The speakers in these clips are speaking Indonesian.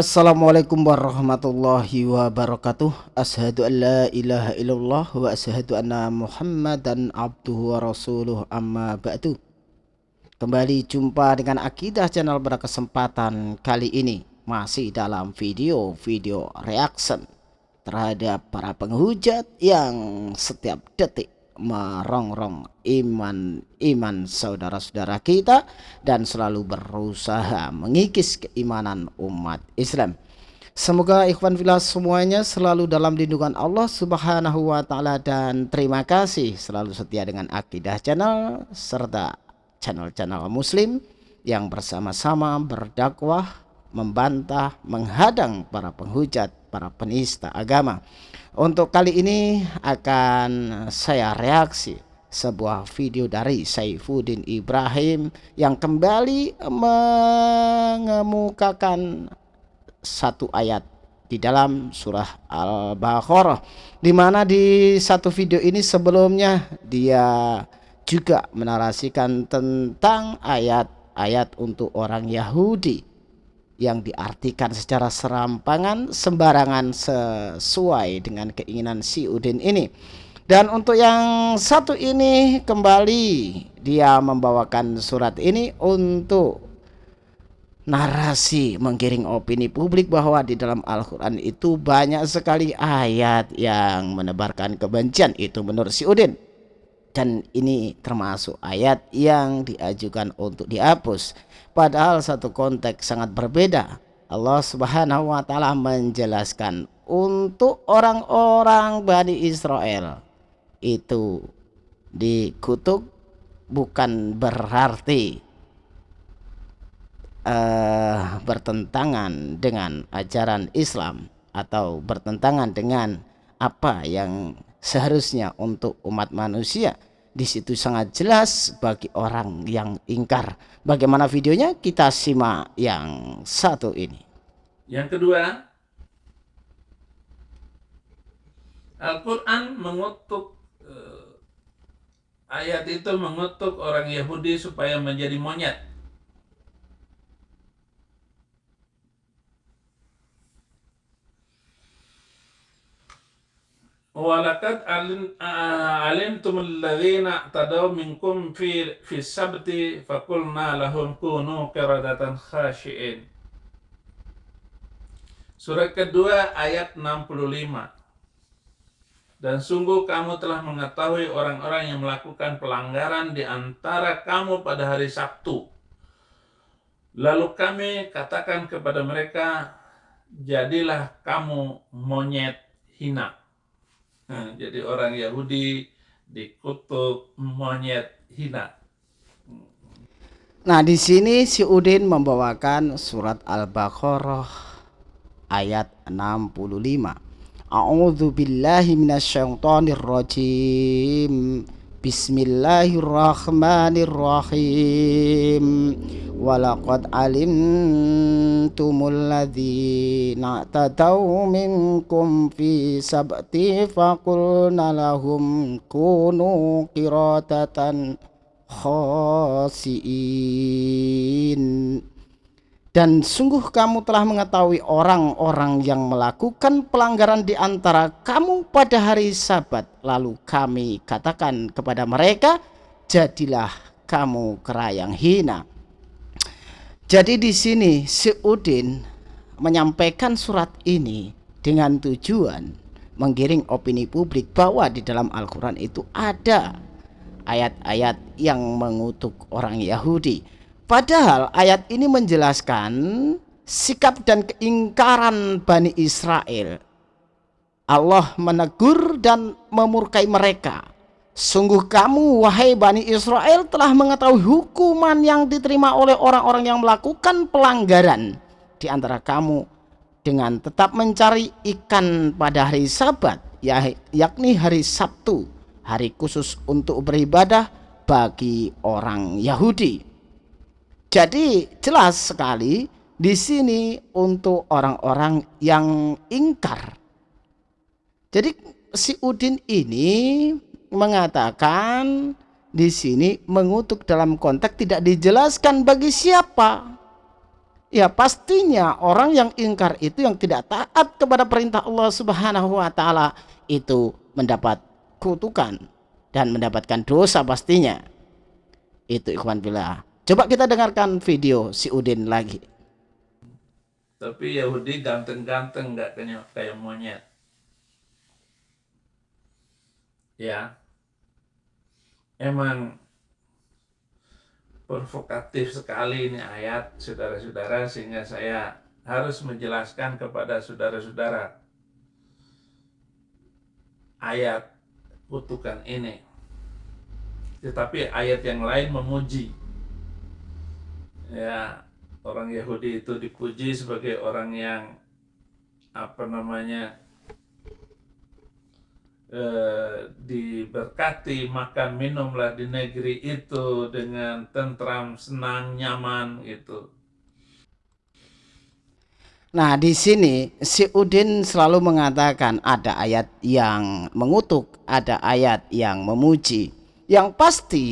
Assalamualaikum warahmatullahi wabarakatuh. Ashadu an la ilaha illallah Wa ashadu anna muhammadan abduhu wa rasuluh. Amma ba'du. Kembali jumpa dengan Akidah Channel pada kesempatan kali ini. Masih dalam video-video reaction Terhadap para penghujat yang setiap detik merongrong iman iman saudara-saudara kita dan selalu berusaha mengikis keimanan umat Islam. Semoga ikhwan fillah semuanya selalu dalam lindungan Allah Subhanahu wa taala dan terima kasih selalu setia dengan Akidah Channel serta channel-channel muslim yang bersama-sama berdakwah, membantah, menghadang para penghujat, para penista agama. Untuk kali ini akan saya reaksi sebuah video dari Saifuddin Ibrahim yang kembali mengemukakan satu ayat di dalam surah Al-Baqarah di mana di satu video ini sebelumnya dia juga menarasikan tentang ayat-ayat untuk orang Yahudi yang diartikan secara serampangan sembarangan sesuai dengan keinginan si Udin ini. Dan untuk yang satu ini kembali dia membawakan surat ini untuk narasi menggiring opini publik bahwa di dalam Al-Quran itu banyak sekali ayat yang menebarkan kebencian itu menurut si Udin dan ini termasuk ayat yang diajukan untuk dihapus. Padahal satu konteks sangat berbeda. Allah Subhanahu wa taala menjelaskan untuk orang-orang Bani Israel itu dikutuk bukan berarti uh, bertentangan dengan ajaran Islam atau bertentangan dengan apa yang seharusnya untuk umat manusia di situ sangat jelas bagi orang yang ingkar. Bagaimana videonya? Kita simak yang satu ini. Yang kedua, Al-Quran mengutuk eh, ayat itu mengutuk orang Yahudi supaya menjadi monyet. Alim alimtum alladhina tadaw minkum fi fi sabti fakulna lahum kunu qiradatan khashiin. Surat kedua ayat 65. Dan sungguh kamu telah mengetahui orang-orang yang melakukan pelanggaran di antara kamu pada hari Sabtu. Lalu kami katakan kepada mereka, jadilah kamu monyet hina. Jadi orang Yahudi dikutuk monyet hina. Nah, di sini si Udin membawakan surat Al-Baqarah ayat 65. A'udzu billahi minasyaitonir rajim. Bismillahirrahmanirrahim. Walaqad alimtumul ladzina tadaw minkum fi sabti faqulna lahum kunu qiradatan khasiin dan sungguh kamu telah mengetahui orang-orang yang melakukan pelanggaran di antara kamu pada hari sabat. Lalu kami katakan kepada mereka, jadilah kamu kerayang hina. Jadi di sini si Udin menyampaikan surat ini dengan tujuan menggiring opini publik bahwa di dalam Al-Quran itu ada ayat-ayat yang mengutuk orang Yahudi Padahal ayat ini menjelaskan sikap dan keingkaran Bani Israel. Allah menegur dan memurkai mereka. Sungguh kamu wahai Bani Israel telah mengetahui hukuman yang diterima oleh orang-orang yang melakukan pelanggaran di antara kamu dengan tetap mencari ikan pada hari sabat ya, yakni hari Sabtu hari khusus untuk beribadah bagi orang Yahudi jadi jelas sekali di sini untuk orang-orang yang ingkar. Jadi si Udin ini mengatakan di sini mengutuk dalam konteks tidak dijelaskan bagi siapa. ya pastinya orang yang ingkar itu yang tidak taat kepada perintah Allah Subhanahu wa taala itu mendapat kutukan dan mendapatkan dosa pastinya. Itu ikhwan billah. Coba kita dengarkan video si Udin lagi. Tapi Yahudi ganteng-ganteng nggak kayak kayak monyet. Ya. Emang provokatif sekali ini ayat saudara-saudara sehingga saya harus menjelaskan kepada saudara-saudara ayat kutukan ini tetapi ayat yang lain memuji ya orang Yahudi itu dipuji sebagai orang yang apa namanya Eh, diberkati makan minumlah di negeri itu dengan tentram senang nyaman gitu Nah, di sini si Udin selalu mengatakan ada ayat yang mengutuk, ada ayat yang memuji. Yang pasti,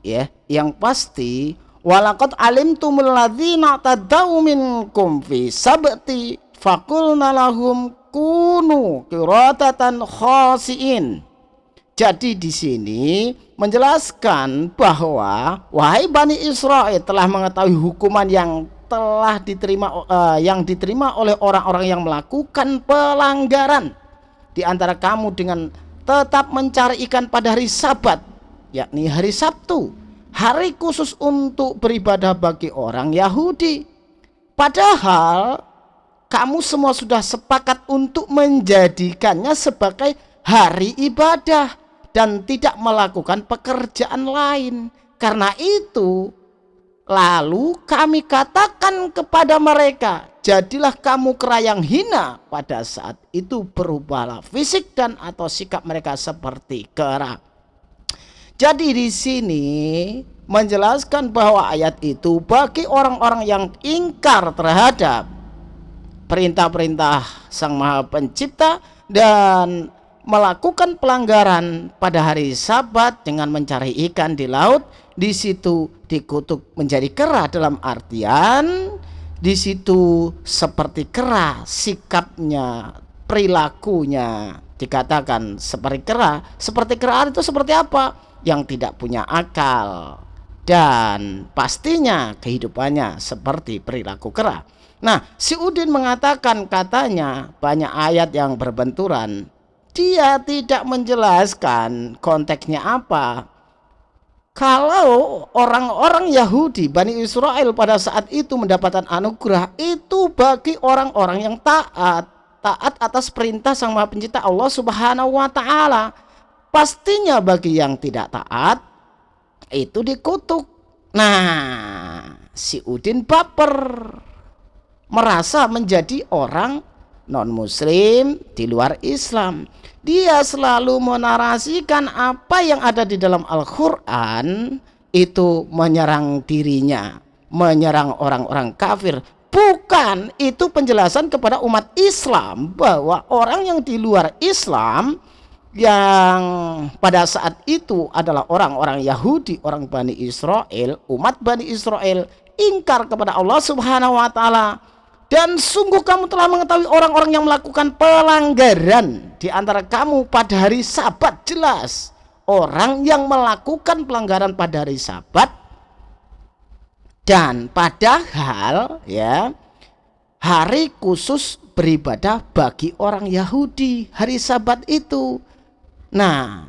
ya, yang pasti walaqad alimtumul ladzina tadau minkum fi sabti fakulna lahum kunu kiratatan khasiin. Jadi di sini menjelaskan bahwa wahai Bani Israel telah mengetahui hukuman yang telah diterima uh, yang diterima oleh orang-orang yang melakukan pelanggaran di antara kamu dengan tetap mencari ikan pada hari Sabat yakni hari Sabtu hari khusus untuk beribadah bagi orang Yahudi padahal kamu semua sudah sepakat untuk menjadikannya sebagai hari ibadah dan tidak melakukan pekerjaan lain. Karena itu, lalu kami katakan kepada mereka, jadilah kamu kerayang hina pada saat itu berubahlah fisik dan atau sikap mereka seperti kera. Jadi di sini menjelaskan bahwa ayat itu bagi orang-orang yang ingkar terhadap perintah-perintah Sang Maha Pencipta dan melakukan pelanggaran pada hari Sabat dengan mencari ikan di laut di situ dikutuk menjadi kera dalam artian di situ seperti kera sikapnya perilakunya. Dikatakan seperti kera. Seperti kera itu seperti apa yang tidak punya akal dan pastinya kehidupannya seperti perilaku kera Nah, si Udin mengatakan katanya banyak ayat yang berbenturan. Dia tidak menjelaskan konteksnya apa. Kalau orang-orang Yahudi, Bani Israel pada saat itu mendapatkan anugerah itu bagi orang-orang yang taat, taat atas perintah Sang Maha Pencipta Allah Subhanahu wa taala. Pastinya bagi yang tidak taat itu dikutuk. Nah, si Udin baper merasa menjadi orang non-muslim di luar Islam. Dia selalu menarasikan apa yang ada di dalam Al-Quran itu menyerang dirinya, menyerang orang-orang kafir. Bukan itu penjelasan kepada umat Islam bahwa orang yang di luar Islam yang pada saat itu adalah orang-orang Yahudi, orang Bani Israel, umat Bani Israel ingkar kepada Allah Subhanahu wa taala dan sungguh kamu telah mengetahui orang-orang yang melakukan pelanggaran di antara kamu pada hari sabat jelas. Orang yang melakukan pelanggaran pada hari sabat dan padahal ya hari khusus beribadah bagi orang Yahudi hari sabat itu. Nah,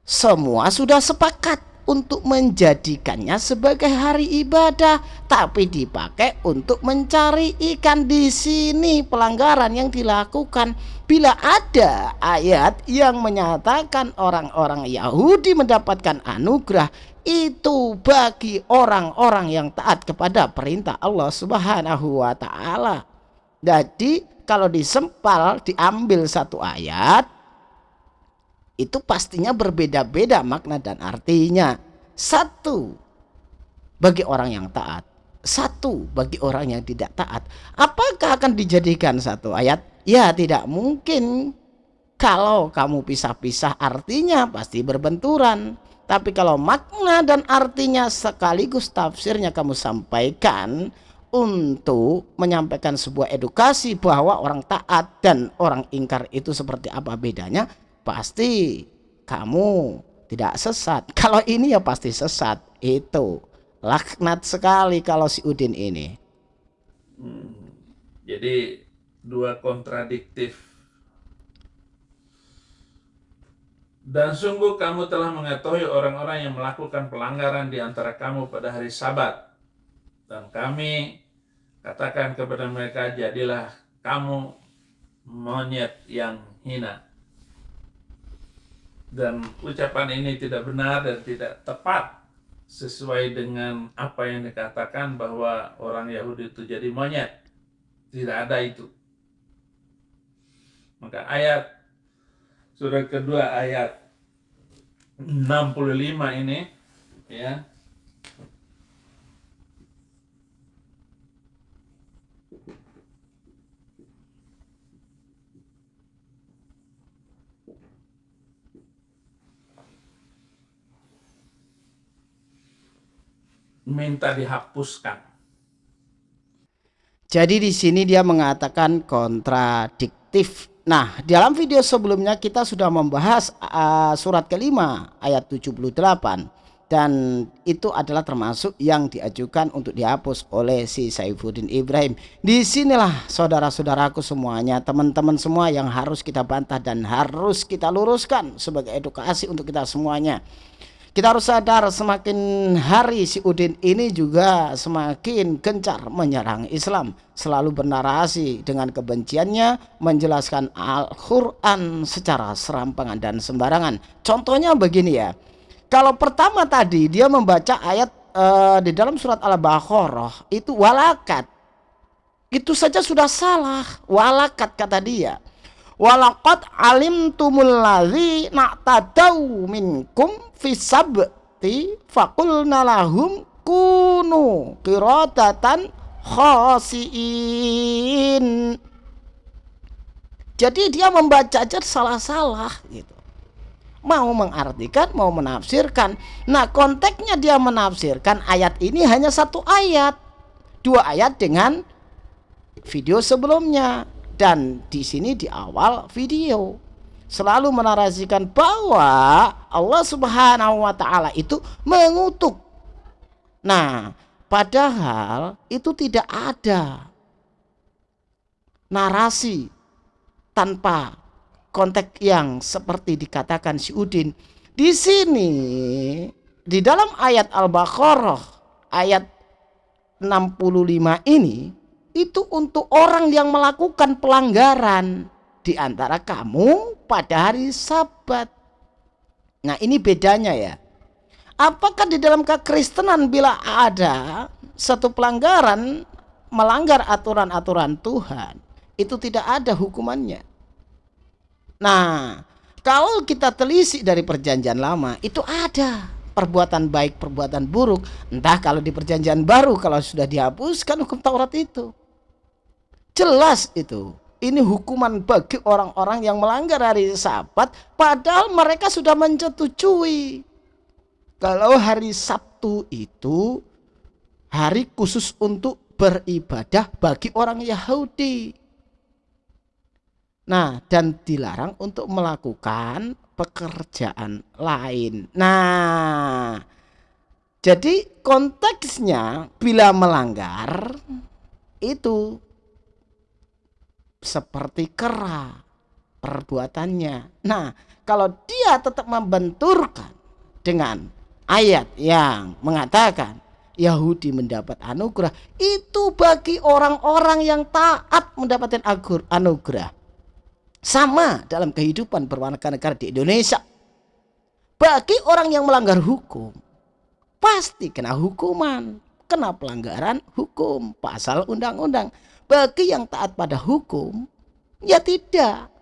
semua sudah sepakat untuk menjadikannya sebagai hari ibadah tapi dipakai untuk mencari ikan di sini pelanggaran yang dilakukan bila ada ayat yang menyatakan orang-orang Yahudi mendapatkan anugerah itu bagi orang-orang yang taat kepada perintah Allah Subhanahu wa taala. Jadi kalau disempal diambil satu ayat itu pastinya berbeda-beda makna dan artinya. Satu bagi orang yang taat, satu bagi orang yang tidak taat. Apakah akan dijadikan satu ayat? Ya, tidak mungkin. Kalau kamu pisah-pisah artinya pasti berbenturan. Tapi kalau makna dan artinya sekaligus tafsirnya kamu sampaikan untuk menyampaikan sebuah edukasi bahwa orang taat dan orang ingkar itu seperti apa bedanya, pasti kamu tidak sesat. Kalau ini ya pasti sesat. Itu laknat sekali kalau si Udin ini. Hmm, jadi dua kontradiktif. Dan sungguh kamu telah mengetahui orang-orang yang melakukan pelanggaran di antara kamu pada hari sabat. Dan kami katakan kepada mereka, jadilah kamu monyet yang hina. Dan ucapan ini tidak benar dan tidak tepat sesuai dengan apa yang dikatakan bahwa orang Yahudi itu jadi monyet. Tidak ada itu. Maka ayat surat kedua ayat 65 ini ya minta dihapuskan jadi di sini dia mengatakan kontradiktif. Nah, dalam video sebelumnya kita sudah membahas uh, surat kelima ayat 78 dan itu adalah termasuk yang diajukan untuk dihapus oleh si Saifuddin Ibrahim. Di sinilah saudara-saudaraku semuanya, teman-teman semua yang harus kita bantah dan harus kita luruskan sebagai edukasi untuk kita semuanya. Kita harus sadar semakin hari si Udin ini juga semakin gencar menyerang Islam. Selalu bernarasi dengan kebenciannya menjelaskan Al-Quran secara serampangan dan sembarangan. Contohnya begini ya. Kalau pertama tadi dia membaca ayat uh, di dalam surat Al-Baqarah itu walakat. Itu saja sudah salah. Walakat kata dia walaqad alimtumul ladzi na'tadau minkum fisabti faqulna lahum kunu qiradatan khasiin. Jadi dia membaca aja salah-salah gitu. Mau mengartikan mau menafsirkan. Nah konteksnya dia menafsirkan ayat ini hanya satu ayat. Dua ayat dengan video sebelumnya dan di sini di awal video selalu menarasikan bahwa Allah Subhanahu wa taala itu mengutuk. Nah, padahal itu tidak ada narasi tanpa konteks yang seperti dikatakan si Udin. Di sini di dalam ayat Al-Baqarah ayat 65 ini itu untuk orang yang melakukan pelanggaran di antara kamu pada hari Sabat. Nah, ini bedanya ya. Apakah di dalam kekristenan bila ada satu pelanggaran melanggar aturan-aturan Tuhan, itu tidak ada hukumannya. Nah, kalau kita telisik dari perjanjian lama, itu ada perbuatan baik, perbuatan buruk. Entah kalau di perjanjian baru, kalau sudah dihapuskan hukum Taurat itu. Jelas itu. Ini hukuman bagi orang-orang yang melanggar hari Sabat padahal mereka sudah menyetujui kalau hari Sabtu itu hari khusus untuk beribadah bagi orang Yahudi. Nah, dan dilarang untuk melakukan pekerjaan lain. Nah, jadi konteksnya bila melanggar itu seperti kera perbuatannya. Nah, kalau dia tetap membenturkan dengan ayat yang mengatakan Yahudi mendapat anugerah, itu bagi orang-orang yang taat mendapatkan anugerah. Sama dalam kehidupan berwarga negara di Indonesia. Bagi orang yang melanggar hukum, pasti kena hukuman, kena pelanggaran hukum, pasal undang-undang. Bagi yang taat pada hukum, ya tidak.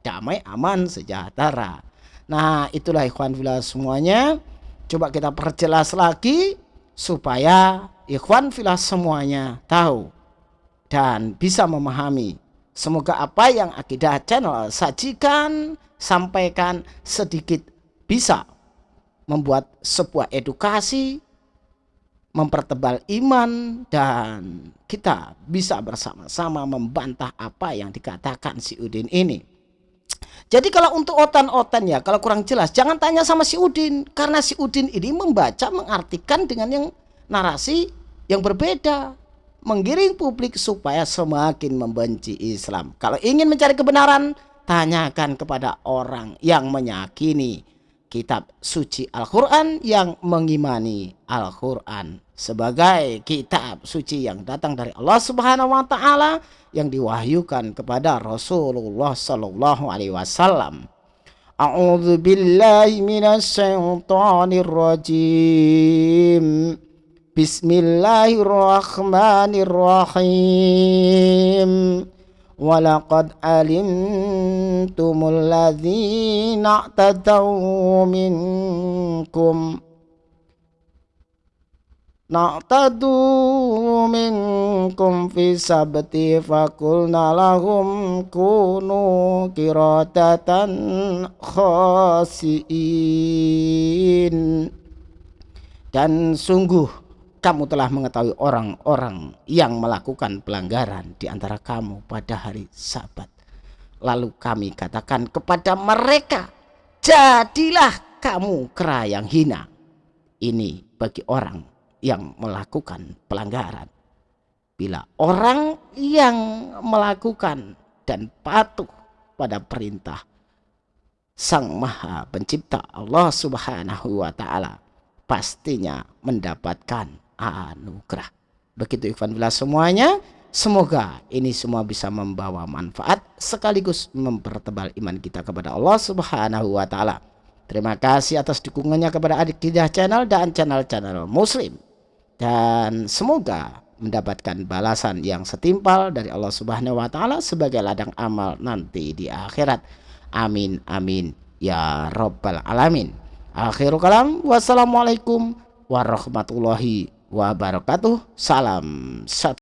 Damai, aman, sejahtera. Nah, itulah ikhwan filah semuanya. Coba kita perjelas lagi supaya ikhwan filah semuanya tahu dan bisa memahami. Semoga apa yang akidah channel sajikan, sampaikan sedikit bisa membuat sebuah edukasi mempertebal iman dan kita bisa bersama-sama membantah apa yang dikatakan si Udin ini. Jadi kalau untuk otan-otan ya, kalau kurang jelas jangan tanya sama si Udin karena si Udin ini membaca mengartikan dengan yang narasi yang berbeda, menggiring publik supaya semakin membenci Islam. Kalau ingin mencari kebenaran, tanyakan kepada orang yang meyakini kitab suci Al-Quran yang mengimani Al-Quran sebagai kitab suci yang datang dari Allah Subhanahu wa taala yang diwahyukan kepada Rasulullah sallallahu alaihi wasallam. A'udzu billahi minasyaitonir rajim. Bismillahirrahmanirrahim. ولقد علمتم الذين اعتدوا منكم نعتدوا منكم في سبت فقلنا لهم كونوا كرادة خاسئين dan sungguh kamu telah mengetahui orang-orang yang melakukan pelanggaran di antara kamu pada hari sabat. Lalu kami katakan kepada mereka, jadilah kamu kera yang hina. Ini bagi orang yang melakukan pelanggaran. Bila orang yang melakukan dan patuh pada perintah Sang Maha Pencipta Allah Subhanahu wa taala pastinya mendapatkan anugerah. Begitu Ikhwan Bila semuanya. Semoga ini semua bisa membawa manfaat sekaligus mempertebal iman kita kepada Allah Subhanahu wa taala. Terima kasih atas dukungannya kepada Adik Kidah Channel dan channel-channel Muslim. Dan semoga mendapatkan balasan yang setimpal dari Allah Subhanahu wa taala sebagai ladang amal nanti di akhirat. Amin amin ya rabbal alamin. Akhirul kalam wassalamualaikum warahmatullahi wabarakatuh. Salam satu.